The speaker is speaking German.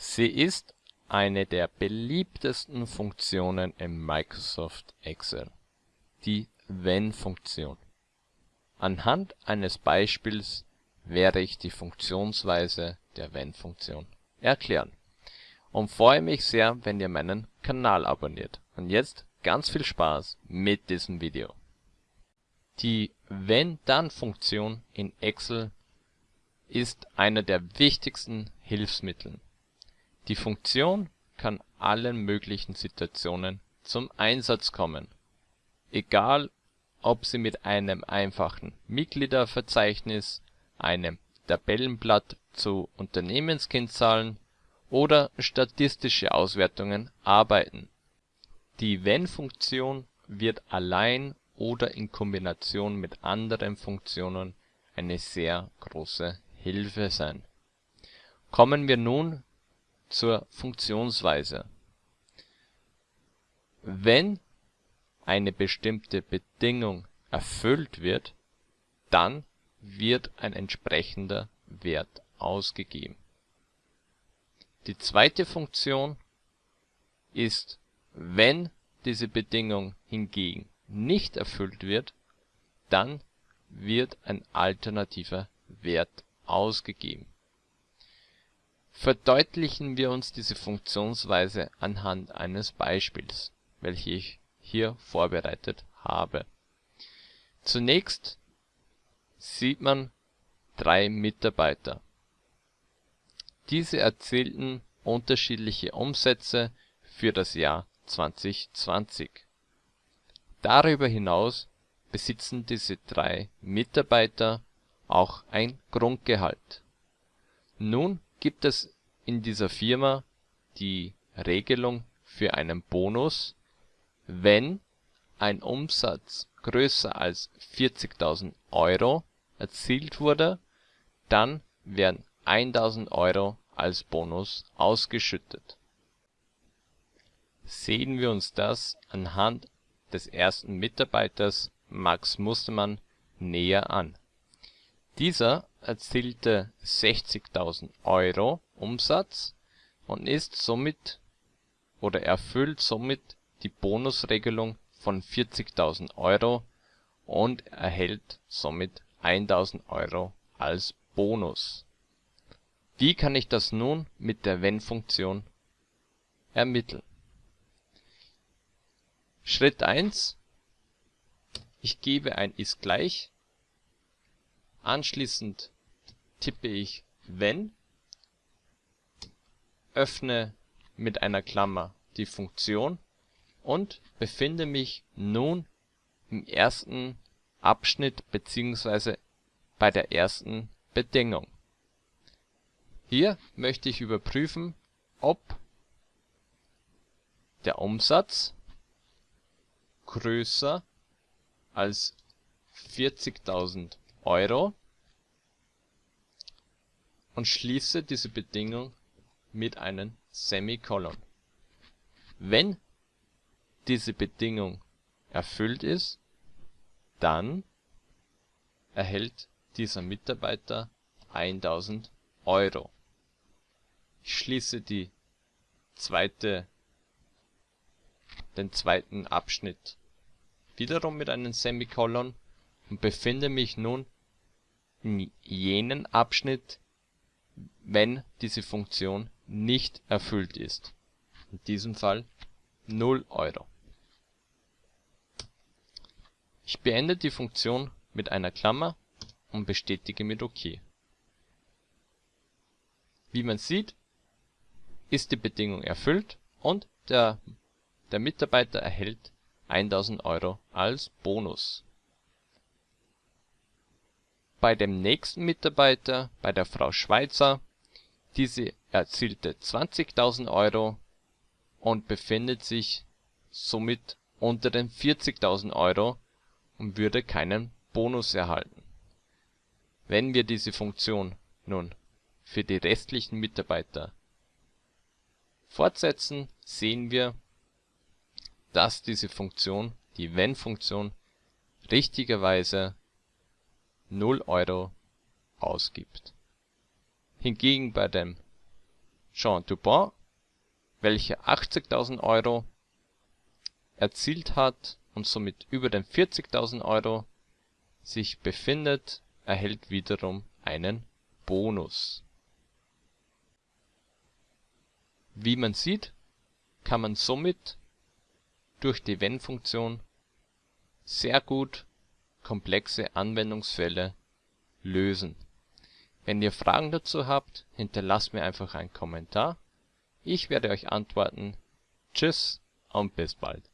Sie ist eine der beliebtesten Funktionen in Microsoft Excel, die Wenn-Funktion. Anhand eines Beispiels werde ich die Funktionsweise der Wenn-Funktion erklären und freue mich sehr, wenn ihr meinen Kanal abonniert. Und jetzt ganz viel Spaß mit diesem Video. Die Wenn-Dann-Funktion in Excel ist einer der wichtigsten Hilfsmittel die Funktion kann allen möglichen Situationen zum Einsatz kommen, egal ob sie mit einem einfachen Mitgliederverzeichnis, einem Tabellenblatt zu Unternehmenskennzahlen oder statistische Auswertungen arbeiten. Die Wenn-Funktion wird allein oder in Kombination mit anderen Funktionen eine sehr große Hilfe sein. Kommen wir nun zur Funktionsweise: Wenn eine bestimmte Bedingung erfüllt wird, dann wird ein entsprechender Wert ausgegeben. Die zweite Funktion ist, wenn diese Bedingung hingegen nicht erfüllt wird, dann wird ein alternativer Wert ausgegeben Verdeutlichen wir uns diese Funktionsweise anhand eines Beispiels, welches ich hier vorbereitet habe. Zunächst sieht man drei Mitarbeiter. Diese erzielten unterschiedliche Umsätze für das Jahr 2020. Darüber hinaus besitzen diese drei Mitarbeiter auch ein Grundgehalt. Nun gibt es in dieser Firma die Regelung für einen Bonus, wenn ein Umsatz größer als 40.000 Euro erzielt wurde, dann werden 1.000 Euro als Bonus ausgeschüttet. Sehen wir uns das anhand des ersten Mitarbeiters Max Mustermann näher an. Dieser erzielte 60.000 Euro Umsatz und ist somit oder erfüllt somit die Bonusregelung von 40.000 Euro und erhält somit 1.000 Euro als Bonus. Wie kann ich das nun mit der Wenn-Funktion ermitteln? Schritt 1: Ich gebe ein ist gleich Anschließend tippe ich wenn, öffne mit einer Klammer die Funktion und befinde mich nun im ersten Abschnitt bzw. bei der ersten Bedingung. Hier möchte ich überprüfen, ob der Umsatz größer als 40.000 Euro und schließe diese Bedingung mit einem Semikolon. Wenn diese Bedingung erfüllt ist, dann erhält dieser Mitarbeiter 1000 Euro. Ich schließe die zweite, den zweiten Abschnitt wiederum mit einem Semikolon und befinde mich nun in jenem Abschnitt, wenn diese Funktion nicht erfüllt ist, in diesem Fall 0 Euro. Ich beende die Funktion mit einer Klammer und bestätige mit OK. Wie man sieht, ist die Bedingung erfüllt und der, Mitarbeiter erhält 1000 Euro als Bonus bei dem nächsten Mitarbeiter, bei der Frau Schweizer, diese erzielte 20.000 Euro und befindet sich somit unter den 40.000 Euro und würde keinen Bonus erhalten. Wenn wir diese Funktion nun für die restlichen Mitarbeiter fortsetzen, sehen wir, dass diese Funktion, die Wenn-Funktion, richtigerweise 0 Euro ausgibt. Hingegen bei dem Jean Toubon, welcher 80.000 Euro erzielt hat und somit über den 40.000 Euro sich befindet, erhält wiederum einen Bonus. Wie man sieht, kann man somit durch die Wenn-Funktion sehr gut komplexe Anwendungsfälle lösen. Wenn ihr Fragen dazu habt, hinterlasst mir einfach einen Kommentar. Ich werde euch antworten. Tschüss und bis bald